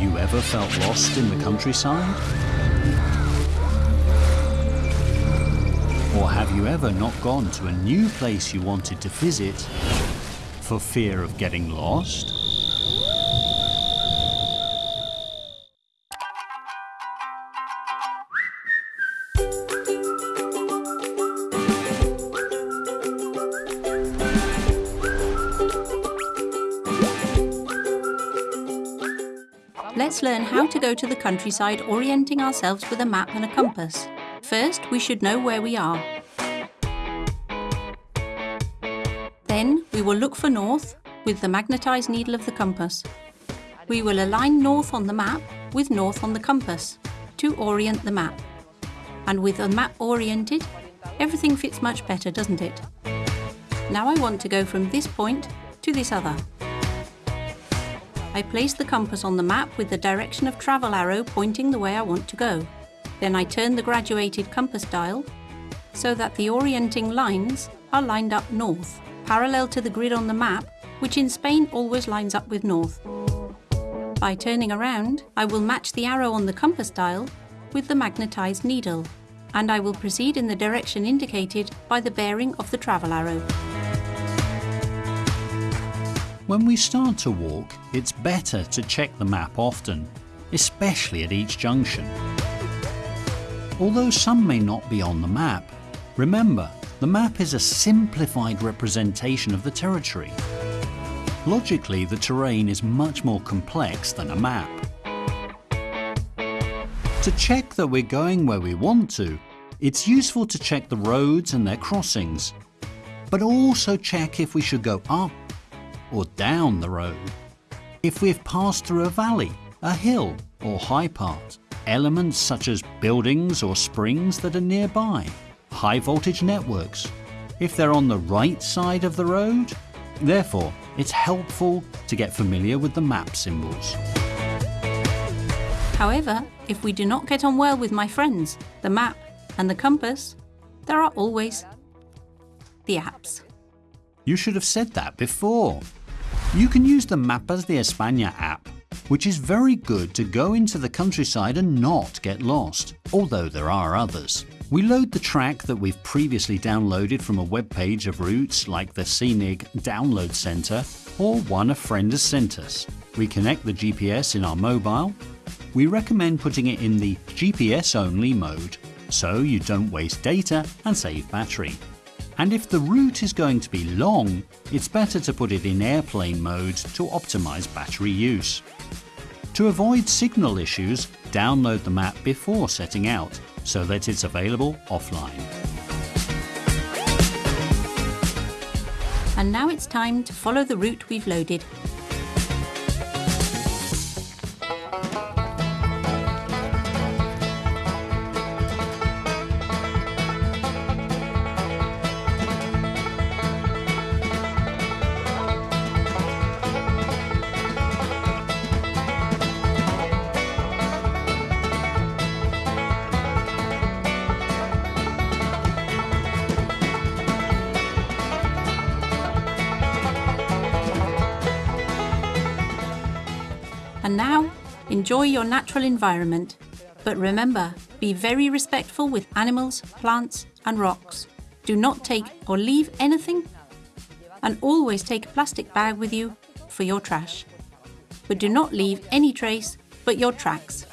you ever felt lost in the countryside? Or have you ever not gone to a new place you wanted to visit for fear of getting lost? Let's learn how to go to the countryside orienting ourselves with a map and a compass. First, we should know where we are. Then, we will look for north with the magnetised needle of the compass. We will align north on the map with north on the compass to orient the map. And with the map oriented, everything fits much better, doesn't it? Now I want to go from this point to this other. I place the compass on the map with the direction of travel arrow pointing the way I want to go. Then I turn the graduated compass dial so that the orienting lines are lined up north, parallel to the grid on the map, which in Spain always lines up with north. By turning around, I will match the arrow on the compass dial with the magnetised needle, and I will proceed in the direction indicated by the bearing of the travel arrow. When we start to walk, it's better to check the map often, especially at each junction. Although some may not be on the map, remember, the map is a simplified representation of the territory. Logically, the terrain is much more complex than a map. To check that we're going where we want to, it's useful to check the roads and their crossings, but also check if we should go up or down the road. If we've passed through a valley, a hill or high part, elements such as buildings or springs that are nearby, high voltage networks, if they're on the right side of the road. Therefore, it's helpful to get familiar with the map symbols. However, if we do not get on well with my friends, the map and the compass, there are always the apps. You should have said that before. You can use the Mapas de España app, which is very good to go into the countryside and not get lost, although there are others. We load the track that we've previously downloaded from a web page of routes like the CNIG Download Center or one a friend has sent us. We connect the GPS in our mobile. We recommend putting it in the GPS only mode so you don't waste data and save battery. And if the route is going to be long, it's better to put it in airplane mode to optimize battery use. To avoid signal issues, download the map before setting out so that it's available offline. And now it's time to follow the route we've loaded. And now, enjoy your natural environment. But remember, be very respectful with animals, plants and rocks. Do not take or leave anything and always take a plastic bag with you for your trash. But do not leave any trace but your tracks.